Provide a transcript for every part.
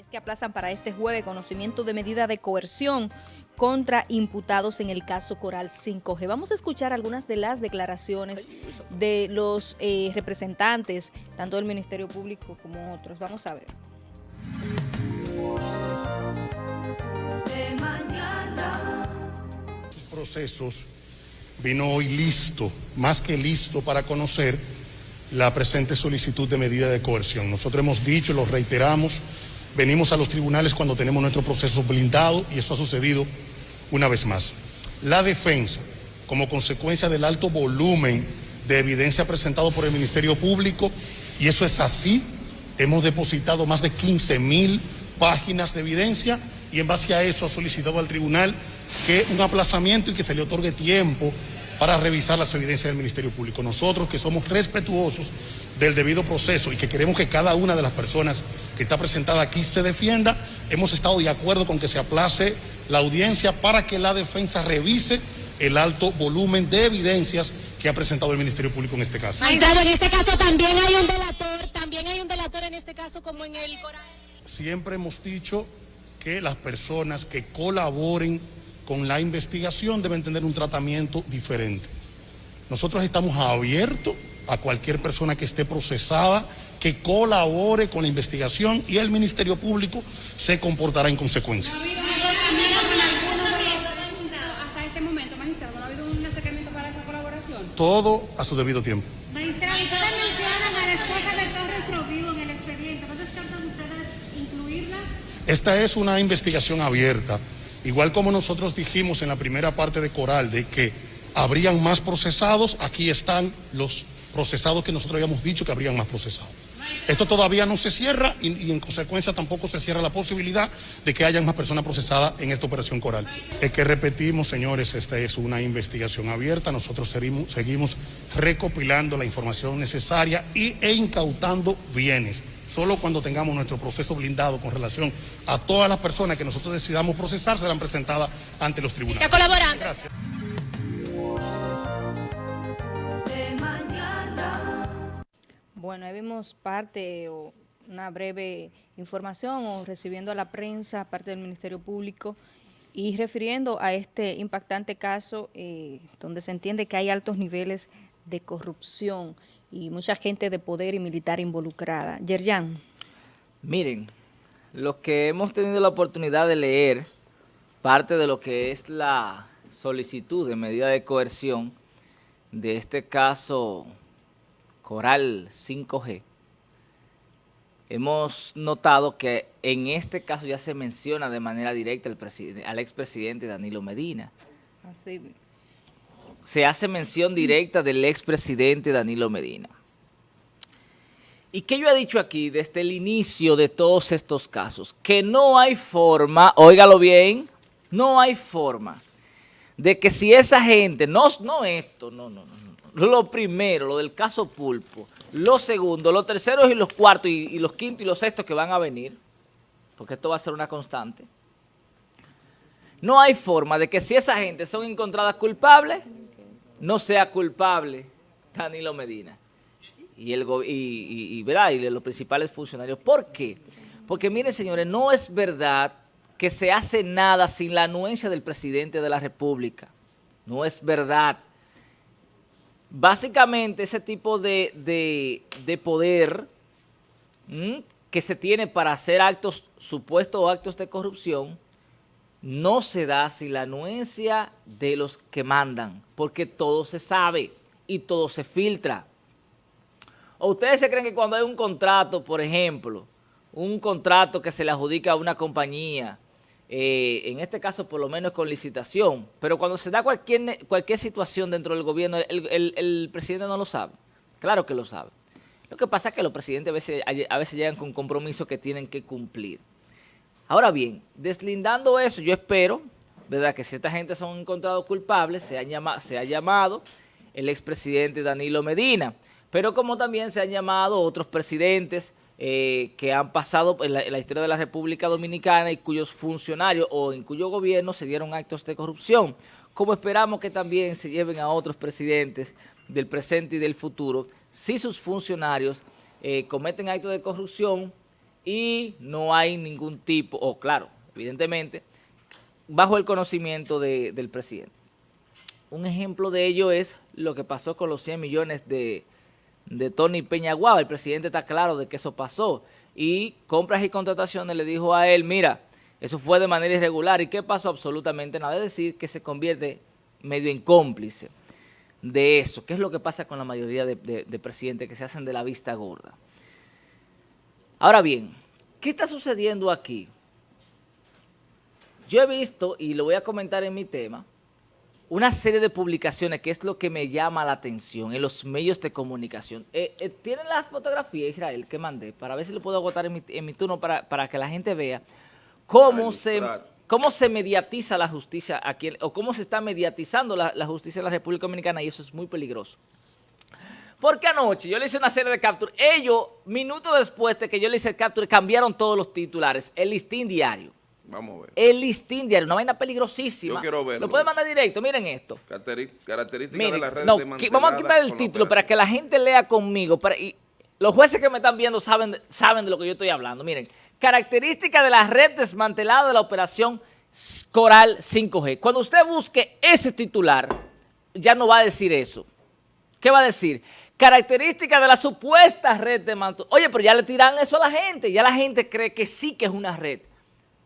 Es que aplazan para este jueves conocimiento de medida de coerción contra imputados en el caso Coral 5G. Vamos a escuchar algunas de las declaraciones de los eh, representantes, tanto del Ministerio Público como otros. Vamos a ver. procesos vino hoy listo, más que listo para conocer la presente solicitud de medida de coerción. Nosotros hemos dicho, lo reiteramos, venimos a los tribunales cuando tenemos nuestro proceso blindado y eso ha sucedido una vez más. La defensa, como consecuencia del alto volumen de evidencia presentado por el Ministerio Público, y eso es así, hemos depositado más de 15 mil páginas de evidencia y en base a eso ha solicitado al tribunal que un aplazamiento y que se le otorgue tiempo para revisar las evidencias del Ministerio Público. Nosotros que somos respetuosos del debido proceso y que queremos que cada una de las personas que está presentada aquí se defienda, hemos estado de acuerdo con que se aplace la audiencia para que la defensa revise el alto volumen de evidencias que ha presentado el Ministerio Público en este caso. Magistrado, en este caso también hay un delator, también hay un delator en este caso como en el Coral. Siempre hemos dicho que las personas que colaboren con la investigación deben tener un tratamiento diferente. Nosotros estamos abiertos a cualquier persona que esté procesada, que colabore con la investigación y el Ministerio Público se comportará en consecuencia. ¿No ha habido un acercamiento con alguno hasta este momento, magistrado? ¿No ha habido un acercamiento para esa colaboración? Todo a su debido tiempo. Magistrado, ustedes mencionan a la esposa de Torres Rovivo en el expediente. ¿No descartan ustedes incluirla? Esta es una investigación abierta. Igual como nosotros dijimos en la primera parte de Coral de que habrían más procesados, aquí están los procesados que nosotros habíamos dicho que habrían más procesados. Esto todavía no se cierra y, y, en consecuencia tampoco se cierra la posibilidad de que hayan más personas procesadas en esta operación coral. Es que repetimos, señores, esta es una investigación abierta. Nosotros seguimos, seguimos recopilando la información necesaria y, e incautando bienes. Solo cuando tengamos nuestro proceso blindado con relación a todas las personas que nosotros decidamos procesar serán presentadas ante los tribunales. ¿Está colaborando? Gracias. Bueno, ahí vimos parte o una breve información o recibiendo a la prensa parte del Ministerio Público y refiriendo a este impactante caso eh, donde se entiende que hay altos niveles de corrupción y mucha gente de poder y militar involucrada. Yerjan. Miren, los que hemos tenido la oportunidad de leer parte de lo que es la solicitud de medida de coerción de este caso Coral 5G, hemos notado que en este caso ya se menciona de manera directa al, al expresidente Danilo Medina. Así. Se hace mención directa del expresidente Danilo Medina. ¿Y qué yo he dicho aquí desde el inicio de todos estos casos? Que no hay forma, óigalo bien, no hay forma de que si esa gente, no, no esto, no, no, no, lo primero, lo del caso Pulpo, lo segundo, los terceros y los cuartos y, los quintos y los sextos que van a venir, porque esto va a ser una constante, no hay forma de que si esa gente son encontradas culpables, no sea culpable Danilo Medina y, el, y, y, y los principales funcionarios. ¿Por qué? Porque miren señores, no es verdad que se hace nada sin la anuencia del presidente de la República. No es verdad básicamente ese tipo de, de, de poder que se tiene para hacer actos, supuestos actos de corrupción, no se da sin la anuencia de los que mandan, porque todo se sabe y todo se filtra. ¿O ustedes se creen que cuando hay un contrato, por ejemplo, un contrato que se le adjudica a una compañía, eh, en este caso por lo menos con licitación, pero cuando se da cualquier, cualquier situación dentro del gobierno, el, el, presidente no lo sabe, claro que lo sabe. Lo que pasa es que los presidentes a veces, a veces llegan con compromisos que tienen que cumplir. Ahora bien, deslindando eso, yo espero, ¿verdad?, que si esta gente son encontrados culpables, se, han llama, se ha llamado el expresidente Danilo Medina, pero como también se han llamado otros presidentes, eh, que han pasado en la, historia de la República Dominicana y cuyos funcionarios o en cuyo gobierno se dieron actos de corrupción, como esperamos que también se lleven a otros presidentes del presente y del futuro, si sus funcionarios eh, cometen actos de corrupción y no hay ningún tipo, o claro, evidentemente, bajo el conocimiento de- del presidente. Un ejemplo de ello es lo que pasó con los 100 millones de, de Tony Peñaguaba. El presidente está claro de que eso pasó. Y compras y contrataciones le dijo a él, mira, eso fue de manera irregular. ¿Y qué pasó? Absolutamente nada. Es decir, que se convierte medio en cómplice de eso. ¿Qué es lo que pasa con la mayoría de, de- de presidentes que se hacen de la vista gorda? Ahora bien, ¿qué está sucediendo aquí? Yo he visto, y lo voy a comentar en mi tema, una serie de publicaciones que es lo que me llama la atención en los medios de comunicación. Eh, eh, ¿Tienen la fotografía, Israel, que mandé? Para ver si lo puedo agotar en mi, en mi turno para, para que la gente vea cómo se, cómo se mediatiza la justicia aquí, o cómo se está mediatizando la, la justicia en la República Dominicana y eso es muy peligroso. Porque anoche yo le hice una serie de capturas. Ellos, minutos después de que yo le hice el capture, cambiaron todos los titulares. El listín diario. Vamos a ver. El listín diario, una vaina peligrosísima. Yo quiero verlo. Lo pueden mandar directo, miren esto. Características Miren, de las redes no, vamos a quitar el título para que la gente lea conmigo. Para, y los jueces que me están viendo saben, de- saben de lo que yo estoy hablando. Miren, características de la red desmantelada de la operación Coral 5G. Cuando usted busque ese titular, ya no va a decir eso. ¿Qué va a decir? Características de la supuesta red de manto. Oye, pero ya le tiran eso a la gente. Ya la gente cree que sí que es una red.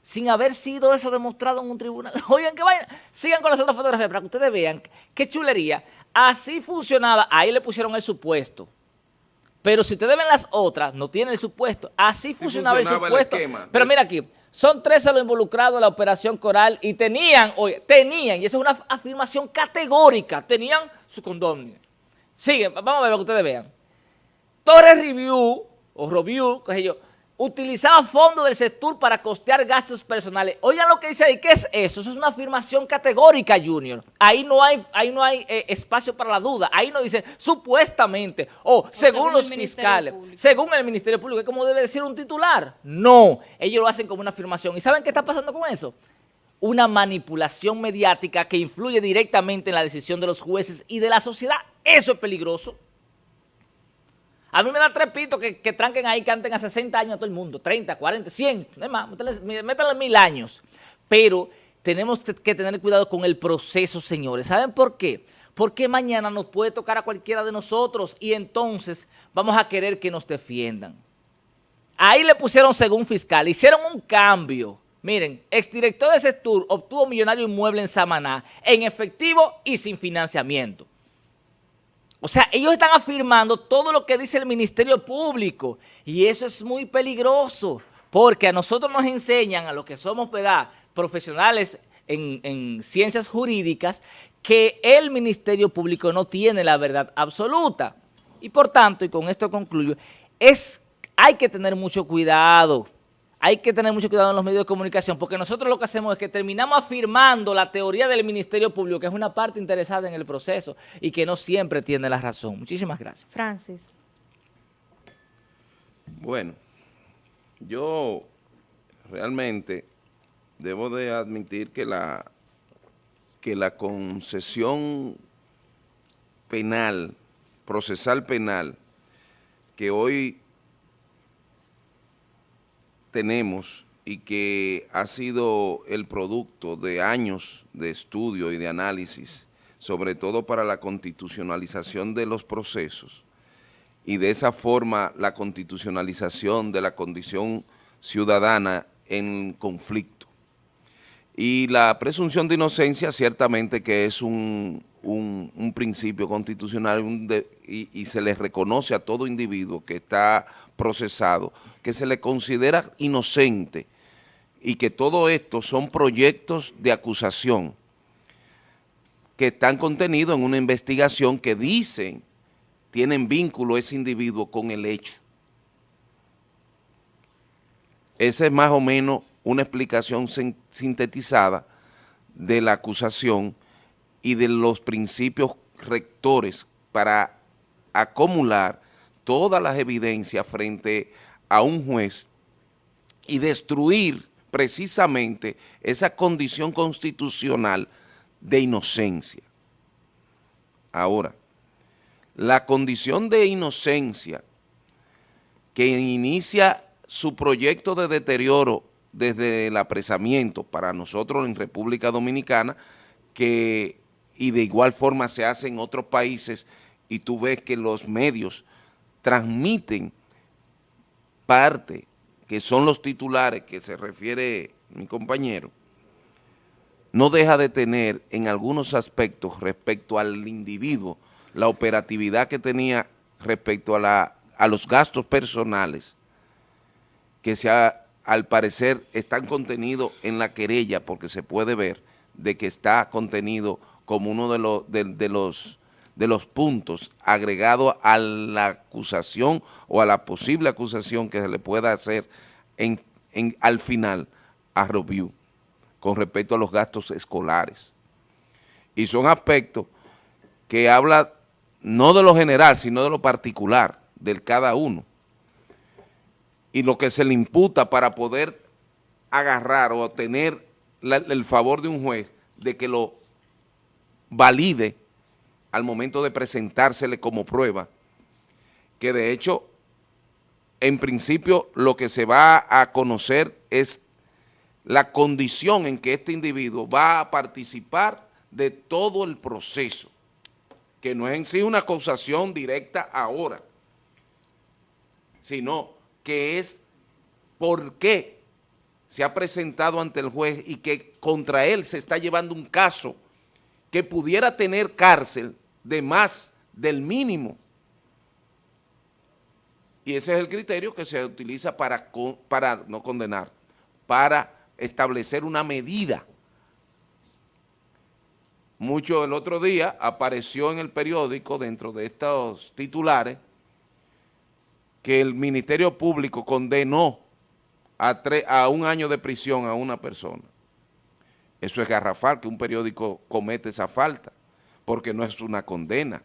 Sin haber sido eso demostrado en un tribunal. Oigan, qué vaina. Sigan con las otras fotografías para que ustedes vean qué chulería. Así funcionaba. Ahí le pusieron el supuesto. Pero si ustedes ven las otras, no tienen el supuesto. Así funcionaba, funcionaba el supuesto. Pero mira aquí, son 13 los involucrados en la operación Coral y tenían, oye, tenían, y eso es una afirmación categórica, tenían su condomnio. Sigue, vamos a ver para que ustedes vean. Torres Review, o Review, qué sé yo, utilizaba fondos del sector para costear gastos personales. Oigan lo que dice ahí, ¿qué es eso? Eso es una afirmación categórica, Junior. Ahí no hay, ahí no hay eh, espacio para la duda. Ahí no dice supuestamente, o según, según los fiscales, Público. según el Ministerio Público, es como debe decir un titular. No, ellos lo hacen como una afirmación. ¿Y saben qué está pasando con eso? Una manipulación mediática que influye directamente en la decisión de los jueces y de la sociedad. Eso es peligroso. A mí me da tres pitos que, que tranquen ahí, canten a 60 años a todo el mundo, 30, 40, 100, no es más, mil años. Pero tenemos que que tener cuidado con el proceso, señores. ¿Saben por qué? Porque mañana nos puede tocar a cualquiera de nosotros y entonces vamos a querer que nos defiendan. Ahí le pusieron según fiscal, hicieron un cambio. Miren, exdirector de Sestur obtuvo millonario inmueble en Samaná, en efectivo y sin financiamiento. O sea, ellos están afirmando todo lo que dice el Ministerio Público y eso es muy peligroso porque a nosotros nos enseñan, a los que somos profesionales en, en ciencias jurídicas, que el Ministerio Público no tiene la verdad absoluta. Y por tanto, y con esto concluyo, es, hay que tener mucho cuidado. Hay que tener mucho cuidado en los medios de comunicación porque nosotros lo que hacemos es que terminamos afirmando la teoría del Ministerio Público, que es una parte interesada en el proceso y que no siempre tiene la razón. Muchísimas gracias. Francis. Bueno, yo realmente debo de admitir que la, que la concesión penal, procesal penal, que hoy tenemos y que ha sido el producto de años de estudio y de análisis, sobre todo para la constitucionalización de los procesos, y de esa forma la constitucionalización de la condición ciudadana en conflicto. Y la presunción de inocencia ciertamente que es un, un- principio constitucional y, y se le reconoce a todo individuo que está procesado, que se le considera inocente y que todo esto son proyectos de acusación que están contenidos en una investigación que dicen tienen vínculo ese individuo con el hecho. Esa es más o menos una explicación sin- sintetizada de la acusación y de los principios rectores para acumular todas las evidencias frente a un juez y destruir precisamente esa condición constitucional de inocencia. Ahora, la condición de inocencia que inicia su proyecto de deterioro desde el apresamiento para nosotros en República Dominicana, que y de igual forma se hace en otros países, y tú ves que los medios transmiten parte, que son los titulares que se refiere mi compañero, no deja de tener en algunos aspectos respecto al individuo la operatividad que tenía respecto a, la, a los gastos personales que se al parecer están contenidos en la querella porque se puede ver de que está contenido como uno de los, de, los, de los puntos agregado a la acusación o a la posible acusación que se le pueda hacer en, en, al final a Review con respecto a los gastos escolares. Y son aspectos que habla no de lo general, sino de lo particular, del cada uno. Y lo que se le imputa para poder agarrar o obtener el favor de un juez de que lo valide al momento de presentársele como prueba, que de hecho, en principio, lo que se va a conocer es la condición en que este individuo va a participar de todo el proceso, que no es en sí una acusación directa ahora, sino que es por qué se ha presentado ante el juez y que contra él se está llevando un caso que pudiera tener cárcel de más del mínimo. Y ese es el criterio que se utiliza para, para no condenar, para establecer una medida. Mucho el otro día apareció en el periódico, dentro de estos titulares, que el Ministerio Público condenó a, a un año de prisión a una persona. Eso es garrafal, que un periódico comete esa falta, porque no es una condena,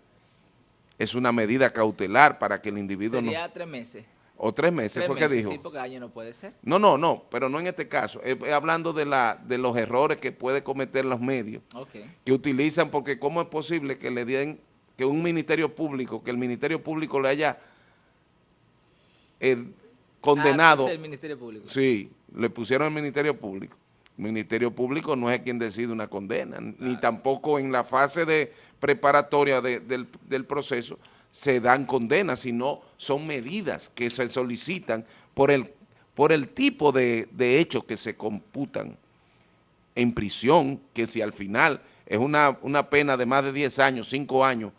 es una medida cautelar para que el individuo Sería tres meses. O tres meses, fue que dijo. Sí, porque año no puede ser. No, no, no, pero no en este caso. Es, hablando de, la, de los errores que puede cometer los medios. Que utilizan, porque cómo es posible que le den, que un ministerio público, que el ministerio público le haya eh, condenado. Ah, el ministerio público. Sí, le pusieron el ministerio público. El ministerio público no es quien decide una condena, ni tampoco en la fase de preparatoria del, del proceso se dan condenas, sino son medidas que se solicitan por el, por el tipo de, de hechos que se computan en prisión, que si al final es una, una pena de más de 10 años, 5 años,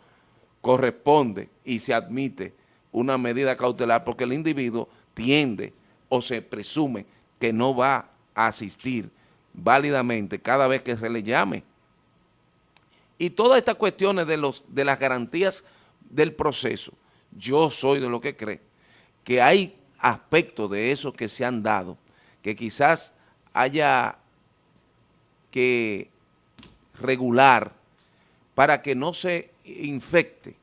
corresponde y se admite una medida cautelar porque el individuo tiende o se presume que no va a asistir válidamente cada vez que se le llame. Y todas estas cuestiones de, los, de las garantías del proceso, yo soy de lo que cree que hay aspectos de esos que se han dado, que quizás haya que regular para que no se infecte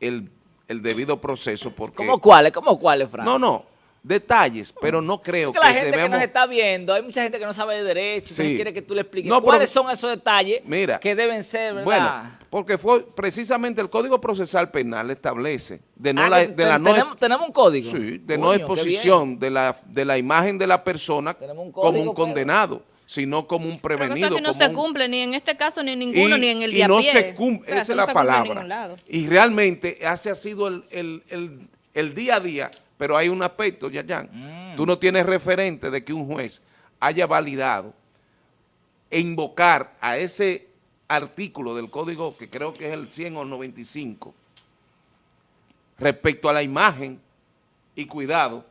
el, debido proceso. Porque, ¿Cómo cuáles? ¿Cómo cuáles, Fran? No, no, detalles, pero no creo que, la gente que nos está viendo, hay mucha gente que no sabe de derecho, que quiere que tú le expliques cuáles son esos detalles que deben ser, ¿verdad? Bueno, porque fue precisamente el Código Procesal Penal establece de no ah, de la no tenemos, un código. Sí, de no exposición de la, de la imagen de la persona como un condenado. Sino como un prevenido. Pero no se cumple ni en este caso ni en ninguno, ni en el día Y no se cumple, esa es la palabra. Y realmente ese ha sido el, el, el día a día pero hay un aspecto, Yayan. Mm. Tú no tienes referente de que un juez haya validado e invocar a ese artículo del código, que creo que es el 100 o el 95, respecto a la imagen y cuidado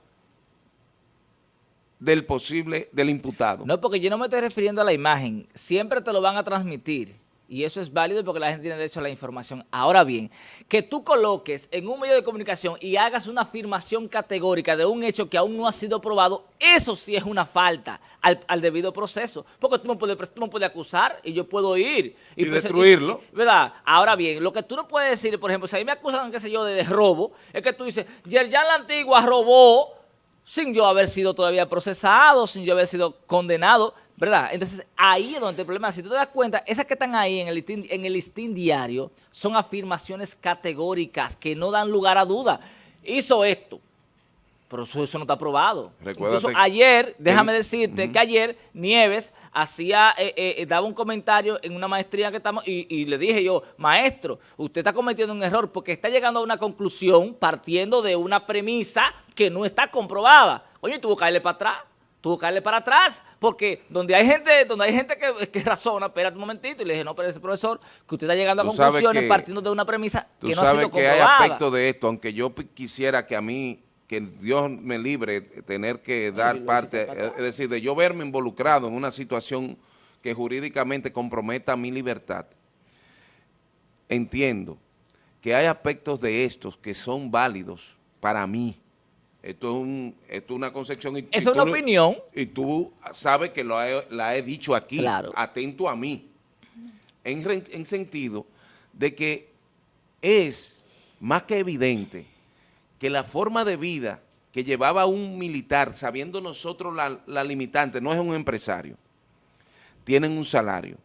del posible, del imputado. No, porque yo no me estoy refiriendo a la imagen. Siempre te lo van a transmitir y eso es válido porque la gente tiene derecho a la información. Ahora bien, que tú coloques en un medio de comunicación y hagas una afirmación categórica de un hecho que aún no ha sido probado, eso sí es una falta al, debido proceso. Porque tú no, puedes, tú no puedes acusar y yo puedo ir. Y, destruirlo. ¿Verdad? Ahora bien, lo que tú no puedes decir, por ejemplo, si a mí me acusan, qué sé yo, de, robo, es que tú dices, Yerjan la Antigua robó sin yo haber sido todavía procesado, sin yo haber sido condenado, ¿verdad? Entonces, ahí es donde el problema, si tú te das cuenta, esas que están ahí en el, listín, en el listín diario son afirmaciones categóricas que no dan lugar a duda. Hizo esto, pero eso, eso no está aprobado. Incluso ayer, déjame en- decirte que ayer Nieves hacía, eh, eh, eh, daba un comentario en una maestría que estamos y, y le dije yo, maestro, usted está cometiendo un error porque está llegando a una conclusión partiendo de una premisa que no está comprobada. Oye, tuvo que caerle para atrás. Tuvo que caerle para atrás, porque donde hay gente, donde hay gente que, que razona, espérate un momentito, y le dije, no, pero ese profesor, que usted está llegando a Tú conclusiones que- partiendo de una premisa Tú que no ha sabes sido que hay comprobada. aspectos de esto, aunque yo quisiera que a mí, que Dios me libre de tener que dar parte, eh, es decir, de yo verme involucrado en una situación que jurídicamente comprometa mi libertad. Entiendo que hay aspectos de estos que son válidos para mí. Esto es, un- esto es una concepción. y- es una opinión. Y tú sabes que lo he- la he dicho aquí, Claro. atento a mí en, en sentido de que es más que evidente que la forma de vida que llevaba un militar, sabiendo nosotros la, la limitante, no es un empresario, tienen un salario.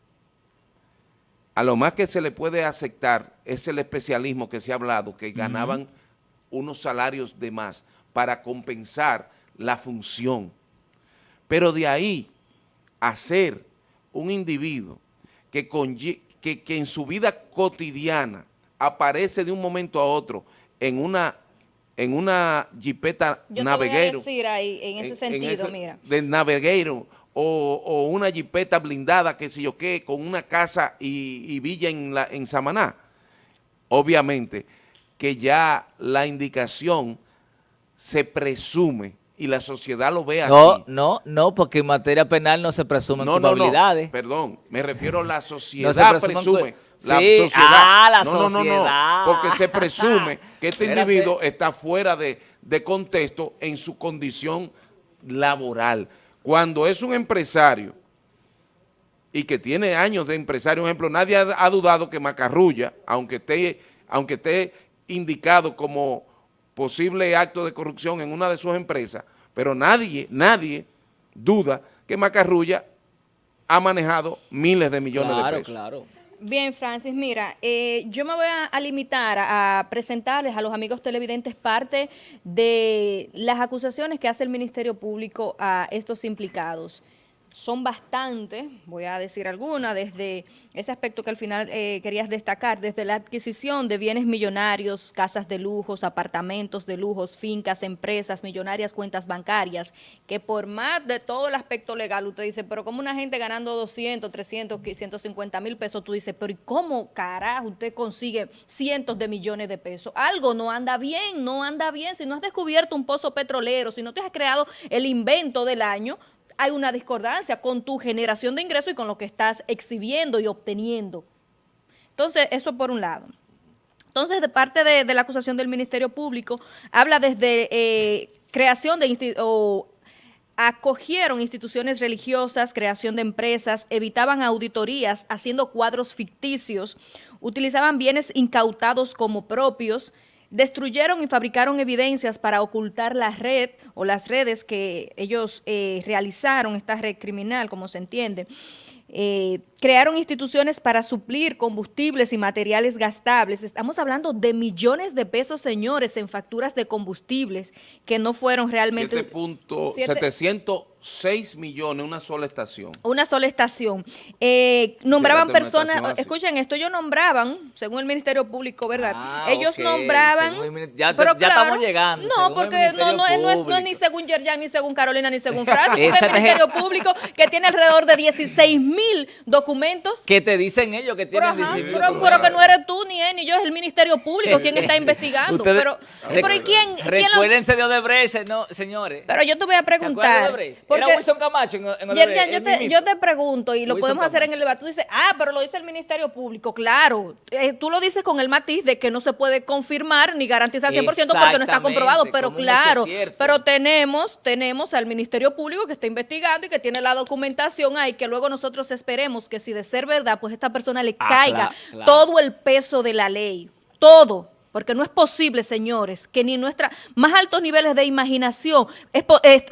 A lo más que se le puede aceptar es el especialismo que se ha hablado, que ganaban unos salarios de más para compensar la función. Pero de ahí a ser un individuo que, conlle- que, que en su vida cotidiana aparece de un momento a otro en una, en una jipeta Yo te voy a naveguero. decir ahí, en ese sentido, ese- mira. De naveguero o, o una jipeta blindada, que sé yo qué, con una casa y, y villa en, la, en Samaná. Obviamente que ya la indicación se presume y la sociedad lo ve así. No, no, no, porque en materia penal no se presumen No, no, no, perdón, me refiero a la sociedad No se presume, la Sí, sociedad, ah, la no, no, no, no, sociedad. porque se presume que este Espérate. individuo está fuera de, de contexto en su condición laboral. Cuando es un empresario y que tiene años de empresario, por ejemplo, nadie ha, ha dudado que Macarrulla, aunque esté, aunque esté indicado como posible acto de corrupción en una de sus empresas, pero nadie, nadie duda que Macarrulla ha manejado miles de millones claro, de pesos. claro. Bien, Francis, mira, eh, yo me voy a, a limitar a, a presentarles a los amigos televidentes parte de las acusaciones que hace el Ministerio Público a estos implicados. Son bastantes, voy a decir algunas, desde ese aspecto que al final eh, querías destacar, desde la adquisición de bienes millonarios, casas de lujos, apartamentos de lujos, fincas, empresas, millonarias cuentas bancarias, que por más de todo el aspecto legal, usted dice, pero como una gente ganando 200, 300, 150 mil pesos, tú dices, pero ¿y cómo carajo usted consigue cientos de millones de pesos? Algo no anda bien, no anda bien. Si no has descubierto un pozo petrolero, si no te has creado el invento del año, hay una discordancia con tu generación de ingresos y con lo que estás exhibiendo y obteniendo. Entonces, eso por un lado. Entonces, de parte de, la acusación del Ministerio Público, habla desde eh, creación de o acogieron instituciones religiosas, creación de empresas, evitaban auditorías, haciendo cuadros ficticios, utilizaban bienes incautados como propios, destruyeron y fabricaron evidencias para ocultar la red o las redes que ellos eh, realizaron, esta red criminal, como se entiende. Eh, crearon instituciones para suplir combustibles y materiales gastables. Estamos hablando de millones de pesos, señores, en facturas de combustibles que no fueron realmente... 7.700 6 millones, una sola estación. Una sola estación. Eh, nombraban personas, escuchen esto, ellos nombraban, según el Ministerio Público, ¿verdad? Ah, ellos nombraban... Ya, pero claro, estamos llegando. No, porque no, no, no, es, no, es, ni según Yerjan, ni según Carolina, ni según Francia, el Ministerio Público que tiene alrededor de 16 mil documentos. Que te dicen ellos que tienen pero, pero, que no eres tú, ni él, ni yo, es el Ministerio Público quien está investigando. Ustedes, pero, ¿y quién, quién... Recuérdense lo... de Odebrecht, no, señores. Pero yo te voy a preguntar porque- Era Wilson Camacho en, en Odebrecht, Yerjan, yo te, yo te pregunto, y lo Wilson podemos hacer en el debate, tú dices, ah, pero lo dice el Ministerio Público, claro, eh, tú lo dices con el matiz de que no se puede confirmar ni garantizar 100% porque no está comprobado, pero claro, pero tenemos, tenemos al Ministerio Público que está investigando y que tiene la documentación ahí, que luego nosotros esperemos que si de ser verdad, pues esta persona le Ah, caiga claro, claro. todo el peso de la ley, todo. Porque no es posible, señores, que ni nuestra más altos niveles de imaginación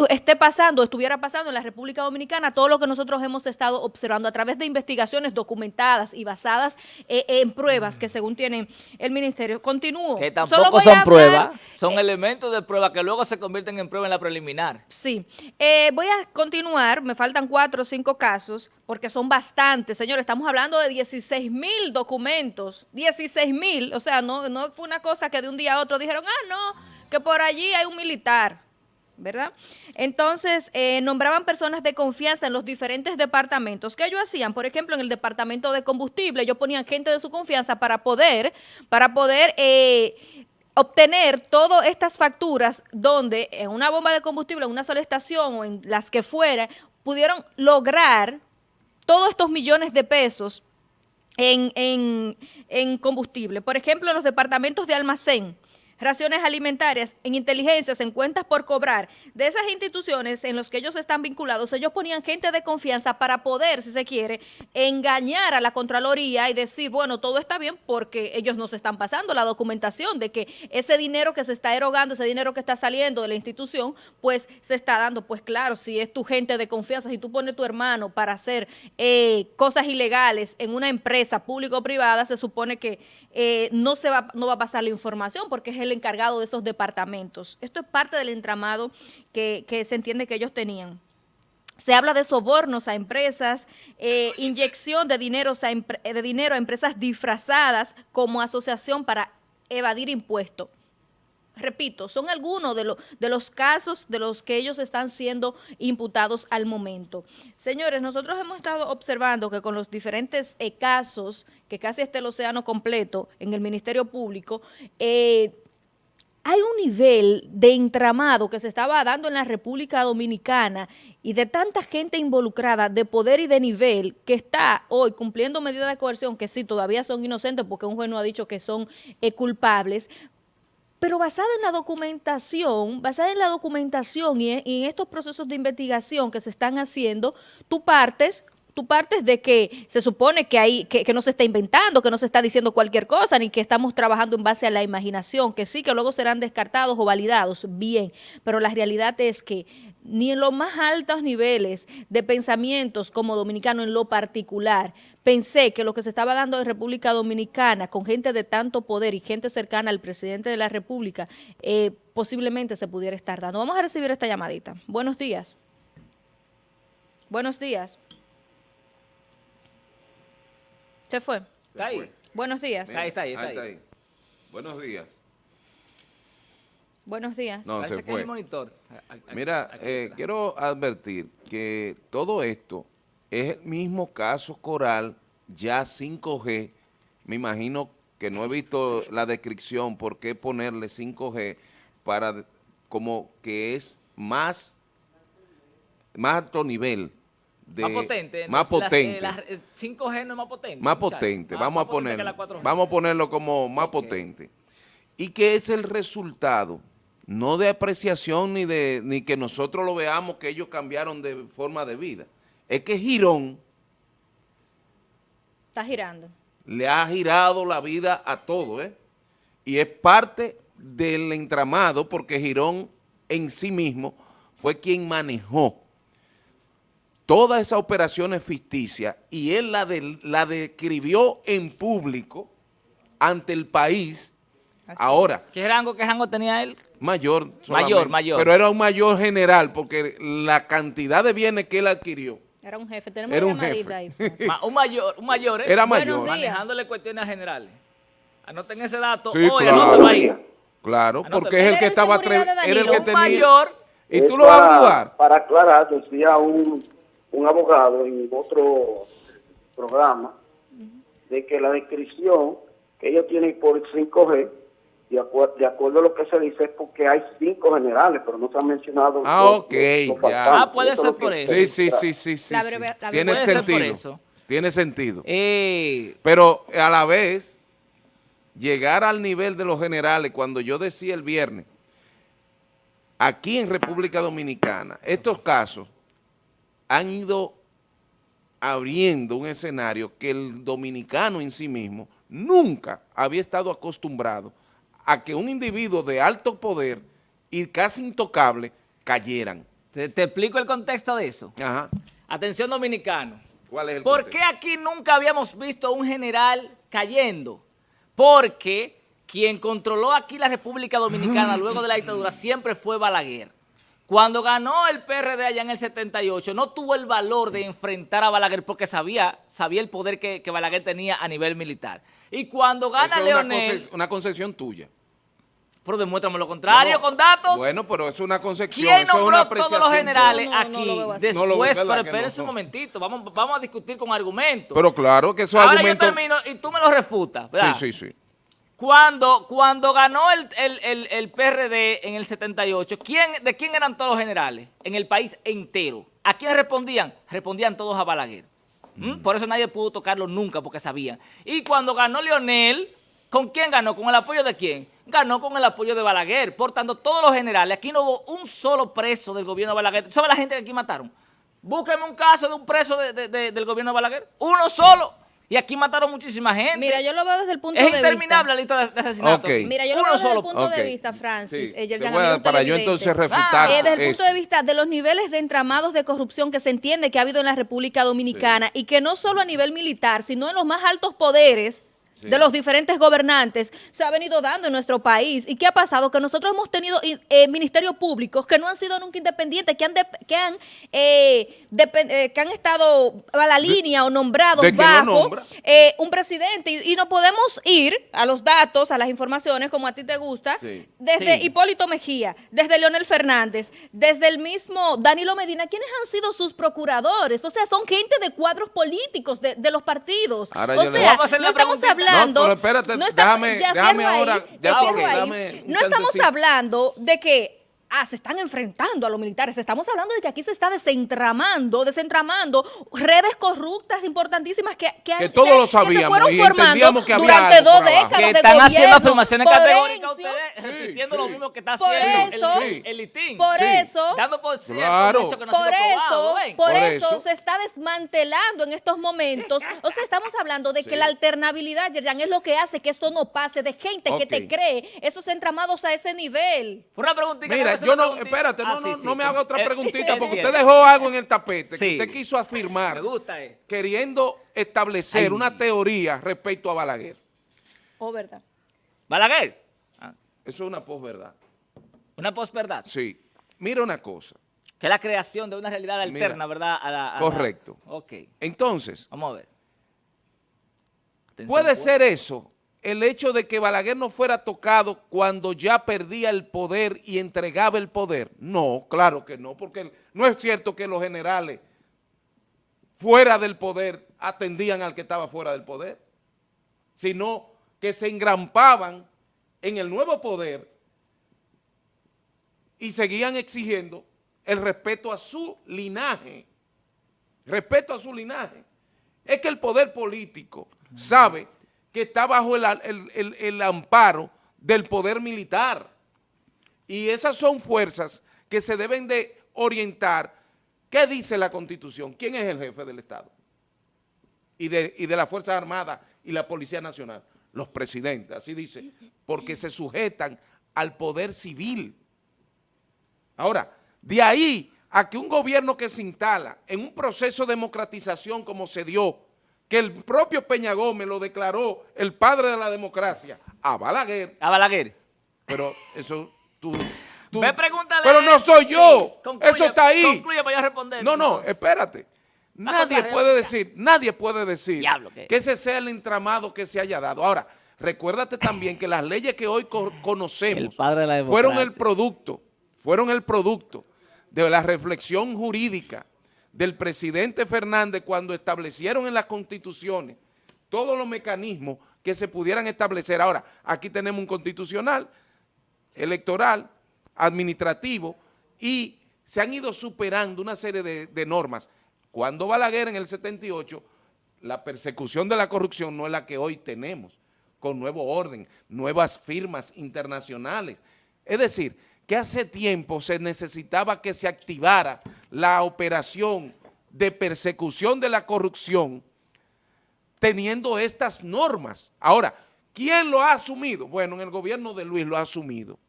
esté pasando, estuviera pasando en la República Dominicana todo lo que nosotros hemos estado observando a través de investigaciones documentadas y basadas eh, en pruebas que según tiene el ministerio. Continúo. Que tampoco son hablar- pruebas, son elementos de prueba que luego se convierten en prueba en la preliminar. Sí, Eh, voy a continuar, me faltan cuatro o cinco casos, porque son bastantes, señores, estamos hablando de 16 mil documentos, 16 mil, o sea, no, no fue una cosa que de un día a otro dijeron, ah, no, que por allí hay un militar, ¿verdad? Entonces, eh, nombraban personas de confianza en los diferentes departamentos. ¿Qué ellos hacían? Por ejemplo, en el departamento de combustible, ellos ponían gente de su confianza para poder, para poder... eh, obtener todas estas facturas donde en una bomba de combustible, en una sola estación o en las que fuera, pudieron lograr todos estos millones de pesos en, en- en combustible. Por ejemplo, en los departamentos de almacén, raciones alimentarias, en inteligencias, en cuentas por cobrar, de esas instituciones en las que ellos están vinculados, ellos ponían gente de confianza para poder, si se quiere, engañar a la Contraloría y decir, bueno, todo está bien porque ellos nos están pasando la documentación de que ese dinero que se está erogando, ese dinero que está saliendo de la institución, pues se está dando. Pues claro, si es tu gente de confianza, si tú pones tu hermano para hacer eh, cosas ilegales en una empresa pública o privada, se supone que eh, no, se va, no va a pasar la información porque es el encargado de esos departamentos. Esto es parte del entramado que, que se entiende que ellos tenían. Se habla de sobornos a empresas, eh, inyección de, dineros de dinero a empresas disfrazadas como asociación para evadir impuestos. Repito, son algunos de, de los casos de los que ellos están siendo imputados al momento. Señores, nosotros hemos estado observando que con los diferentes eh, casos, que casi está el océano completo en el Ministerio Público, eh, hay un nivel de entramado que se estaba dando en la República Dominicana y de tanta gente involucrada de poder y de nivel que está hoy cumpliendo medidas de coerción que sí, todavía son inocentes porque un juez no ha dicho que son eh, culpables, pero basada en la documentación, basada en la documentación y en, estos procesos de investigación que se están haciendo, tú partes, tú partes de que se supone que, hay, que, que no se está inventando, que no se está diciendo cualquier cosa, ni que estamos trabajando en base a la imaginación, que sí, que luego serán descartados o validados, bien, pero la realidad es que ni en los más altos niveles de pensamientos como dominicano en lo particular, pensé que lo que se estaba dando en República Dominicana con gente de tanto poder y gente cercana al presidente de la República, eh, posiblemente se pudiera estar dando. Vamos a recibir esta llamadita. Buenos días. Buenos días. Se fue. Está ahí. Buenos días. Ahí está, ahí está. ahí. Buenos días. Buenos días. No, Parece se fue. el monitor. A- a- Mira, aquí eh, quiero advertir que todo esto es el mismo caso coral ya 5G. Me imagino que no he visto la descripción por qué ponerle 5G para como que es más, más alto nivel. De, más potente. Más Las- las, potente. eh, las, eh, 5G no es más potente. más muchachos. potente, Más- vamos más a ponerlo, la 4G. vamos a ponerlo como más potente. Y que es el resultado, no de apreciación ni de ni que nosotros lo veamos que ellos cambiaron de forma de vida. Es que Girón Está girando. le ha girado la vida a todo, ¿eh? Y es parte del entramado porque Girón en sí mismo fue quien manejó todas esas operaciones ficticias y él la, de- la describió en público ante el país. Así Ahora, ¿Qué rango, ¿Qué rango tenía él? mayor solamente, mayor. Pero era un mayor general porque la cantidad de bienes que él adquirió Era un jefe. Tenemos Era una un jefe. ahí. Ma- un mayor, un mayor, ¿eh? Era mayor. Manejándole cuestiones generales. Anoten ese dato. Sí, Hoy, claro. ahí. Claro, porque es el que estaba era el que Un tenía. mayor. ¿Y tú lo vas a ayudar? Para aclarar, decía un, un abogado en otro programa de que la descripción que ellos tienen por 5G, de, acuer- de acuerdo a lo que se dice, es porque hay cinco generales, pero no se han mencionado. Ah, los- ok, los ya. Ah, puede Eso ser por eso. Sí, sí, sí, sí, sí. La sí. breve- la Tiene Puede ser por sentido. eso. Tiene sentido. Eh, Pero a la vez, llegar al nivel de los generales, cuando yo decía el viernes, aquí en República Dominicana, estos casos han ido abriendo un escenario que el dominicano en sí mismo nunca había estado acostumbrado a que un individuo de alto poder y casi intocable cayeran. Te, te explico el contexto de eso. Ajá. Atención dominicano. ¿Cuál es el ¿Por contexto? qué aquí nunca habíamos visto un general cayendo? Porque quien controló aquí la República Dominicana luego de la dictadura siempre fue Balaguer. Cuando ganó el PRD allá en el 78, no tuvo el valor de enfrentar a Balaguer porque sabía, sabía el poder que, que Balaguer tenía a nivel militar. Y cuando gana Eso es una, Leonel, conce- una concepción tuya. Pero demuéstrame lo contrario No, con datos. Bueno, pero es una concepción, ¿Quién eso es una nombró todos los generales No, no, no aquí? Después, No lo veo, ¿verdad pero espérense no? un momentito, vamos, vamos a discutir con argumentos. Pero claro que esos Ahora argumentos... yo termino y tú me lo refutas, ¿verdad? Sí, sí, sí. Cuando, cuando ganó el, el- el- el PRD en el 78, ¿quién, ¿de quién eran todos los generales? En el país entero. ¿A quién respondían? Respondían todos a Balaguer. ¿Mm? Por eso nadie pudo tocarlo nunca, porque sabían. Y cuando ganó Leonel, ¿con quién ganó? ¿Con el apoyo de quién? Ganó con el apoyo de Balaguer. Por tanto, todos los generales, aquí no hubo un solo preso del gobierno de Balaguer. ¿Sabe la gente que aquí mataron? Búsqueme un caso de un preso de- de- de- del gobierno de Balaguer. Uno solo. Y aquí mataron muchísima gente. Mira, yo lo veo desde el punto Es de interminable vista. la lista de, de asesinatos. Ok. Mira, yo lo Uno veo desde solo. el punto de vista, Francis. Sí, eh, te Yerjan, voy a- amigo para yo entonces refutar Eh, desde el esto. punto de vista de los niveles de entramados de corrupción que se entiende que ha habido en la República Dominicana y que no solo a nivel militar, sino en los más altos poderes de los diferentes gobernantes se ha venido dando en nuestro país. ¿Y qué ha pasado? Que nosotros hemos tenido eh, ministerios públicos que no han sido nunca independientes, que han, dep- que han, eh, eh, que han estado a la línea o nombrados ¿De bajo nombra? eh, un presidente. Y, y no podemos ir a los datos, a las informaciones, como a ti te gusta, Sí. desde Sí. Hipólito Mejía, desde Leonel Fernández, desde el mismo Danilo Medina, ¿quiénes han sido sus procuradores? O sea, son gente de cuadros políticos de, de los partidos. Ahora o sea, no estamos preguntita. Hablando... No, pero espérate, no estamos- déjame- déjame ahí, ahora, ya ahí. No estamos hablando de que ah, se están enfrentando a los militares, estamos hablando de que aquí se está desentramando, desentramando redes corruptas importantísimas que, que, han- Que todos se- lo que se sabíamos fueron y formando entendíamos que había durante dos décadas que de están haciendo afirmaciones Por categóricas ustedes, repitiendo sí. lo mismo que está Por haciendo eso- el, el litín. Por Sí. eso, Dando por cierto Claro. hecho que no ha por eso, probado, por, Por eso, eso. se está desmantelando en estos momentos. O sea, estamos hablando de que la alternabilidad, Yerjan, es lo que hace que esto no pase, de gente que te cree esos entramados a ese nivel. Una preguntita. Mira, yo no, espérate, no, Ah, sí, no, sí, no me haga otra preguntita, porque cierto. usted dejó algo en el tapete Sí. que usted quiso afirmar, Me gusta esto. queriendo establecer Ay. una teoría respecto a Balaguer. Oh, verdad. Balaguer. Ah, Eso es una posverdad. una posverdad. Sí. Mira una cosa. Que es la creación de una realidad Mira. alterna, ¿verdad? A la- a la- Correcto. Ok. Entonces, Vamos a ver. Atención, puede pues. ser eso, el hecho de que Balaguer no fuera tocado cuando ya perdía el poder y entregaba el poder. No, claro que no, porque no es cierto que los generales fuera del poder atendían al que estaba fuera del poder, sino que se engrampaban en el nuevo poder y seguían exigiendo el respeto a su linaje, respeto a su linaje. Es que el poder político sabe está bajo el, el- el- el amparo del poder militar. Y esas son fuerzas que se deben de orientar. ¿Qué dice la Constitución? ¿Quién es el jefe del Estado? Y de, y de las Fuerzas Armadas y la Policía Nacional. Los presidentes, así dice, porque se sujetan al poder civil. Ahora, de ahí a que un gobierno que se instala en un proceso de democratización como se dio, que el propio Peña Gómez lo declaró el padre de la democracia, a Balaguer, A Balaguer. pero eso tú... tú- Ve, pregúntale. Pero no soy yo, Sí, concluye, eso está ahí. Concluye para yo responder. No, no, espérate. Nadie puede decir, nadie puede decir Diablo, que ese sea el entramado que se haya dado. Ahora, recuérdate también que las leyes que hoy co- conocemos El fueron el producto, fueron el producto de la reflexión jurídica del presidente Fernández cuando establecieron en las constituciones todos los mecanismos que se pudieran establecer. Ahora, aquí tenemos un constitucional, electoral, administrativo y se han ido superando una serie de, normas. Cuando Balaguer en el 78, la persecución de la corrupción no es la que hoy tenemos, con nuevo orden, nuevas firmas internacionales. Es decir, que hace tiempo se necesitaba que se activara la operación de persecución de la corrupción teniendo estas normas. Ahora, ¿Quién lo ha asumido? Bueno, en el gobierno de Luis lo ha asumido.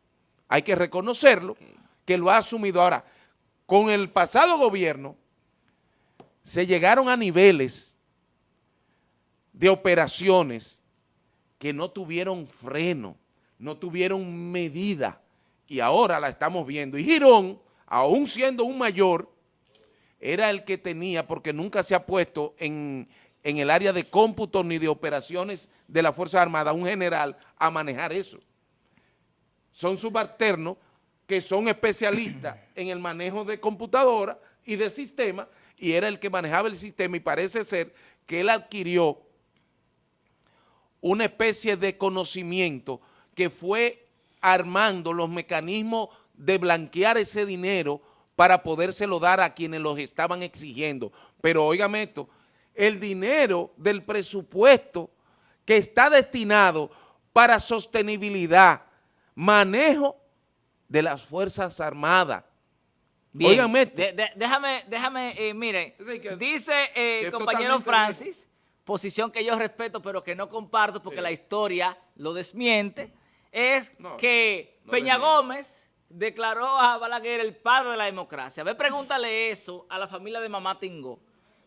Hay que reconocerlo, que lo ha asumido. Ahora, con el pasado gobierno, se llegaron a niveles de operaciones que no tuvieron freno, no tuvieron medida, y ahora la estamos viendo. Y Girón, aún siendo un mayor, era el que tenía, porque nunca se ha puesto en, en el área de cómputo ni de operaciones de la Fuerza Armada, un general a manejar eso. Son subalternos que son especialistas en el manejo de computadora y de sistema, y era el que manejaba el sistema y parece ser que él adquirió una especie de conocimiento que fue armando los mecanismos de blanquear ese dinero para podérselo dar a quienes los estaban exigiendo. Pero óigame esto, el dinero del presupuesto que está destinado para sostenibilidad, manejo de las Fuerzas Armadas. Bien, Óigame esto. de- de- déjame, déjame, eh, miren, que- dice eh, el compañero Francis, posición que yo respeto pero que no comparto porque la historia lo desmiente, es No, que no Peña. Gómez declaró a Balaguer el padre de la democracia. Ve, pregúntale eso a la familia de Mamá Tingo.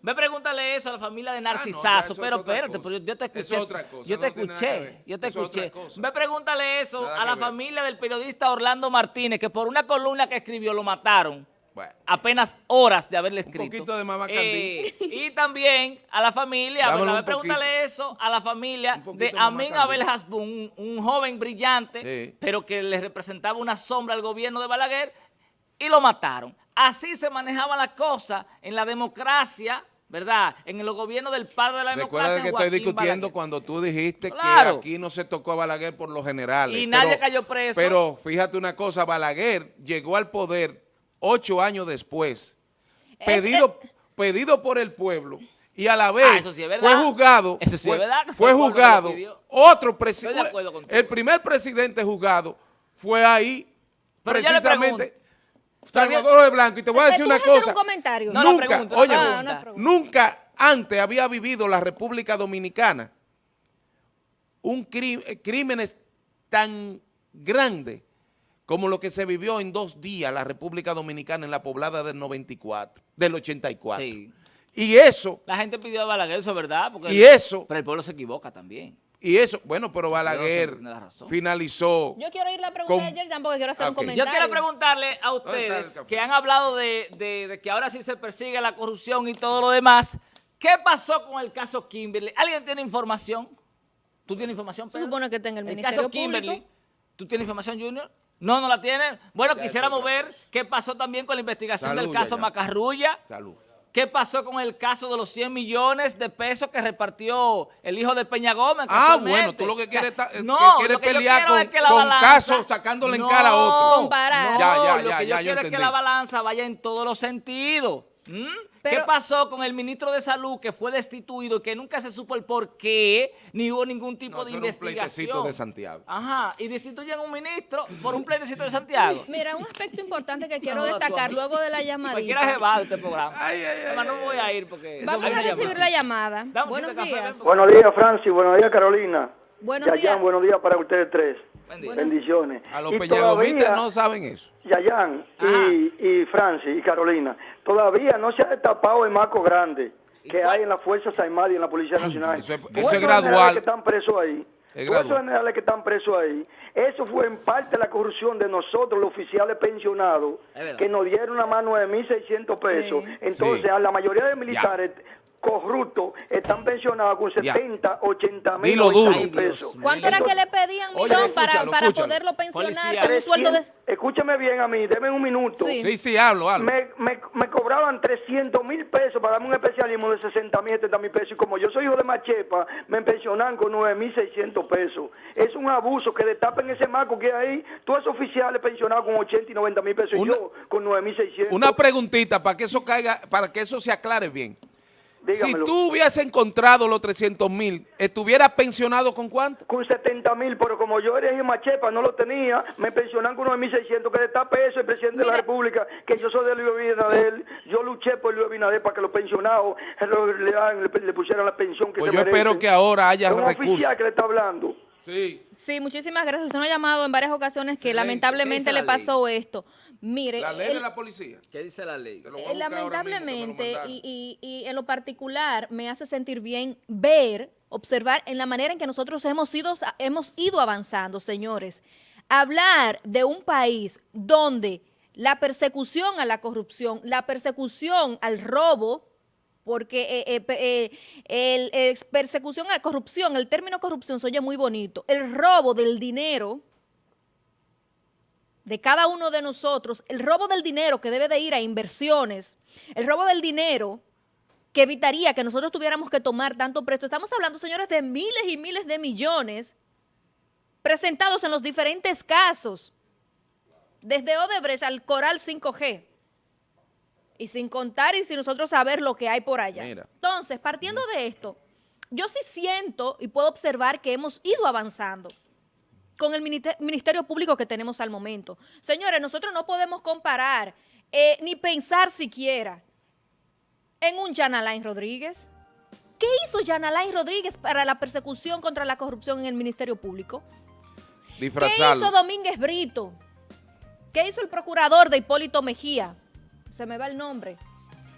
Ve, pregúntale eso a la familia de Ah, no, Narcisazo. pero espérate, pero yo te Eso escuché. otra cosa, yo te escuché, yo te Eso escuché. Ve, pregúntale eso Nada a la familia del periodista Orlando Martínez, que por una columna que escribió lo mataron Bueno. apenas horas de haberle escrito. poquito de mamá Eh, y también a la familia, un pregúntale eso a la familia Un de Amin. Abel Hasbun, un, un joven brillante, Sí. pero que le representaba una sombra al gobierno de Balaguer y lo mataron. Así se manejaban las cosas en la democracia, ¿verdad? En los gobiernos del padre de la Recuerda democracia. que estoy discutiendo Balaguer. cuando tú dijiste Claro. que aquí no se tocó a Balaguer por los generales. Y nadie cayó preso. Pero fíjate una cosa, Balaguer llegó al poder ocho años después, pedido, pedido por el pueblo, y a la vez Ah, sí verdad. fue juzgado, sí fue, juzgado otro presidente, el primer presidente juzgado fue ahí, Pero precisamente, Salvador de Blanco, y te voy a decir ¿tú una cosa. un comentario? No, no, nunca, oye, no, pregunta. nunca antes había vivido la República Dominicana un eh, crímenes tan grandes como lo que se vivió en dos días la República Dominicana en la poblada del 94, del 84. Sí. Y eso, La gente pidió a Balaguer, eso es verdad. Porque y eso, Pero el pueblo se equivoca también. y eso, bueno, pero Balaguer finalizó. Yo quiero ir la pregunta Con- de Yerjan porque quiero hacer un Yo comentario. quiero preguntarle a ¿Dónde está el ustedes que han hablado de, de- de que ahora sí se persigue la corrupción y todo lo demás. ¿Qué pasó con el caso Kimberly? ¿Alguien tiene información? ¿Tú tienes información, Se Pedro? supone que en el El Ministerio caso Kimberly. Público. ¿Tú tienes información, Junior? No, no la tienen. Bueno, Ya, quisiéramos ver qué pasó también con la investigación Salud, del caso ya, ya. Macarrulla. Salud. ¿Qué pasó con el caso de los 100 millones de pesos que repartió el hijo de Peña Gómez? Ah, bueno, tú lo que quieres O sea, es no, que quieres lo que pelear con- es que la con balanza- casos sacándole en cara a otro. Comparar. No, Ya, ya, lo ya, que yo yo quiero es que la balanza vaya en todos los sentidos. ¿Mm? ¿Qué pasó con el ministro de Salud que fue destituido y que nunca se supo el por qué, ni hubo ningún tipo No, de era un pleitecito investigación? de Santiago. Ajá, y destituyen a un ministro por un pleitecito de Santiago. Mira, un aspecto importante que quiero No, destacar luego de la Cualquiera se llamadita. va de este programa. Ay, ay, ay, Además, no me voy a ir porque... Vamos a recibir la llamada. Buenos café, días. porque- Buenos días, Francis. Buenos días, Carolina. Buenos días. buenos días para ustedes tres. Bendiciones. A los todavía- no saben eso. Yayan Ajá. y, y Francis y Carolina, todavía no se ha destapado el marco grande que cuál? hay en las Fuerzas Armadas y en la Policía Nacional. eso es- eso es esos gradual. generales que están presos ahí. Es todos gradual. esos generales que están presos ahí. Eso fue en parte la corrupción de nosotros, los oficiales pensionados, que nos dieron nada más 9.600 pesos. Sí. Entonces, Sí. a la mayoría de militares corruptos están pensionados con Ya. 70, 80 mil, Dilo 90 duro. mil Ay, Dios pesos. ¿Cuánto era que le pedían, Oye, Milón, para, escúchalo, para escúchalo. poderlo pensionar con un sueldo de... Escúcheme bien a mí, denme un minuto. Sí. Sí, sí, hablo, hablo. Me, me, me cobraban 300 mil pesos para darme un especialismo de 60 mil, 70 mil pesos. Y como yo soy hijo de Machepa, me pensionan con 9 mil 600 pesos. Es un abuso que destapen ese marco que hay ahí. Todos esos oficiales pensionados con 80 y 90 mil pesos. Una- y yo con 9 mil 600. Una preguntita para que eso caiga, para que eso se aclare bien. Dígamelo. Si tú hubieses encontrado los 300 mil, ¿estuvieras pensionado con cuánto? Con 70 mil, pero como yo era de Machepa, no lo tenía, me pensionan con 9 mil 600. Que destape eso el presidente de la. República, que yo soy de Luis Abinader. Yo luché por Luis Abinader para que los pensionados le, le, le- le pusieran la pensión que Pues se yo merecen. espero que ahora haya recursos. oficial que le está hablando. Sí. Sí, muchísimas gracias. Usted nos ha llamado en varias ocasiones que lamentablemente ¿Qué dice le ley? pasó esto. Mire, La ley el- de la policía. ¿Qué dice la ley? Eh, Lamentablemente, y, y- y en lo particular, me hace sentir bien ver, observar en la manera en que nosotros hemos ido, hemos ido avanzando, señores. Hablar de un país donde la persecución a la corrupción, la persecución al robo, porque eh, eh, eh, persecución a corrupción, el término corrupción se oye muy bonito, el robo del dinero de cada uno de nosotros, el robo del dinero que debe de ir a inversiones, el robo del dinero que evitaría que nosotros tuviéramos que tomar tanto presto. Estamos hablando, señores, de miles y miles de millones presentados en los diferentes casos, desde Odebrecht al Coral 5G. Y sin contar y sin nosotros saber lo que hay por allá. Mira. Entonces, partiendo de esto, yo sí siento y puedo observar que hemos ido avanzando con el Ministerio Público que tenemos al momento. Señores, nosotros no podemos comparar eh, ni pensar siquiera en un Jan Alain Rodríguez. ¿Qué hizo Jan Alain Rodríguez para la persecución contra la corrupción en el Ministerio Público? ¿Qué hizo Domínguez Brito? ¿Qué hizo el procurador de Hipólito Mejía? Se me va el nombre.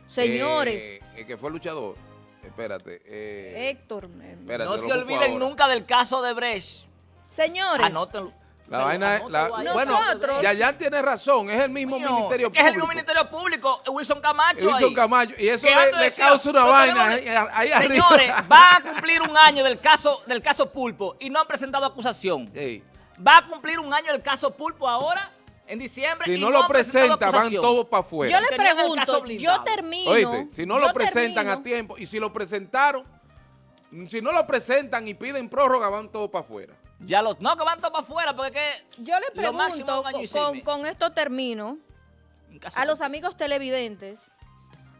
Señores, Eh, el que fue luchador. Espérate. eh, Héctor, eh, espérate, No se olviden ahora. nunca del caso de Brecht. señores, Anótenlo. La Pero vaina es. la- bueno, Yayan tiene razón. Es el mismo Coño, Ministerio que es el Público. mismo Ministerio Público, Wilson Camacho Wilson ahí. Camacho. Y eso le, antes le decía, causa una "Pero vaina tenemos- ahí, arriba. Señores, va a cumplir un año del caso del caso Pulpo y no han presentado acusación. Ey, Va a cumplir un año del caso Pulpo ahora, en diciembre. si y no lo presenta, van todos para afuera. yo le pregunto, yo termino. Oíste, si no lo presentan termino- a tiempo, y si lo presentaron, si no lo presentan y piden prórroga, van todos para afuera. Ya los, no, que van todos para afuera porque que Yo le lo máximo pregunto, un año y con, seis con- meses. con esto termino, a los amigos televidentes.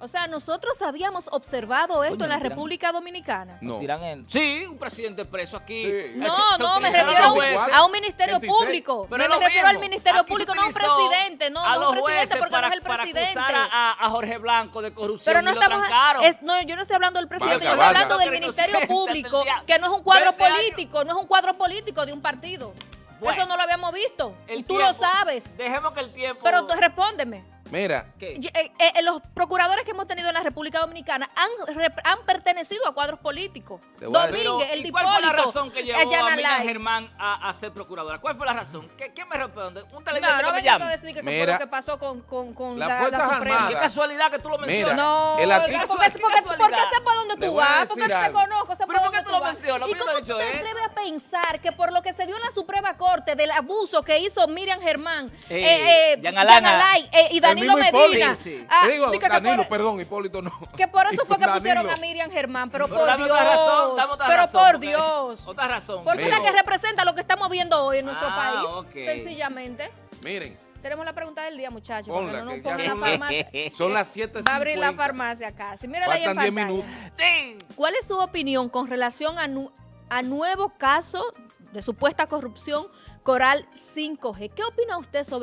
O sea, nosotros habíamos observado esto en la. República Dominicana. No. Tiran el- sí, un presidente preso aquí. Sí. Eh, No, se- se no, me refiero a un ministerio 26. público. Pero me refiero al ministerio Aquí público, no a un presidente, no, a no un presidente porque para, no es el para presidente. acusar a, a Jorge Blanco de corrupción Pero no y estamos, es- no, yo no estoy hablando del presidente, Valga, yo estoy hablando del ministerio público, que no es un cuadro 20 años. político, no es un cuadro político de un partido. Bueno. Eso no lo habíamos visto. El y tú tiempo- lo sabes. Dejemos que el tiempo... Pero tú respóndeme. Mira, eh, eh, los procuradores que hemos tenido en la República Dominicana han, rep- han pertenecido a cuadros políticos. Domínguez, el ¿y ¿Cuál fue la razón que eh, llevó a Miriam. Germán a, a ser procuradora? ¿Cuál fue la razón? ¿Qué, quién me responde? Un No, televidente no que me venga a llame. decir que fue Mira, lo que pasó con, con, la, Fuerzas la. Armadas- Qué casualidad que tú lo mencionas. Mira, No, El artículo- porque, Qué porque, porque sé por dónde tú vas, porque te conozco, sé ¿Pero por qué dónde tú lo vas. mencionas? ¿Y no cómo tú te atreves a pensar que por lo que se dio en la Suprema Corte del abuso que hizo Miriam Germán, Eh, eh, eh. Jan Alay, eh, y Danilo. Medina, Sí, sí. ah, digo, que- Danilo, por- perdón, Hipólito no. que por eso fue que Danilo. pusieron a Miriam Germán, pero, Pero por dame Dios, otra razón, dame otra pero razón, por porque- Dios, Otra razón. porque es la que representa lo que estamos viendo hoy en nuestro Ah, país, sencillamente. Miren, Tenemos la pregunta del día, muchachos, Ponla, no nos pongan la son las- farmacia. son las 7 Va a abrir la farmacia casi. Mírala ahí en Faltan 10 pantalla. minutos. Sí. ¿Cuál es su opinión con relación a, nu- a nuevo caso de supuesta corrupción Coral 5G? ¿Qué opina usted sobre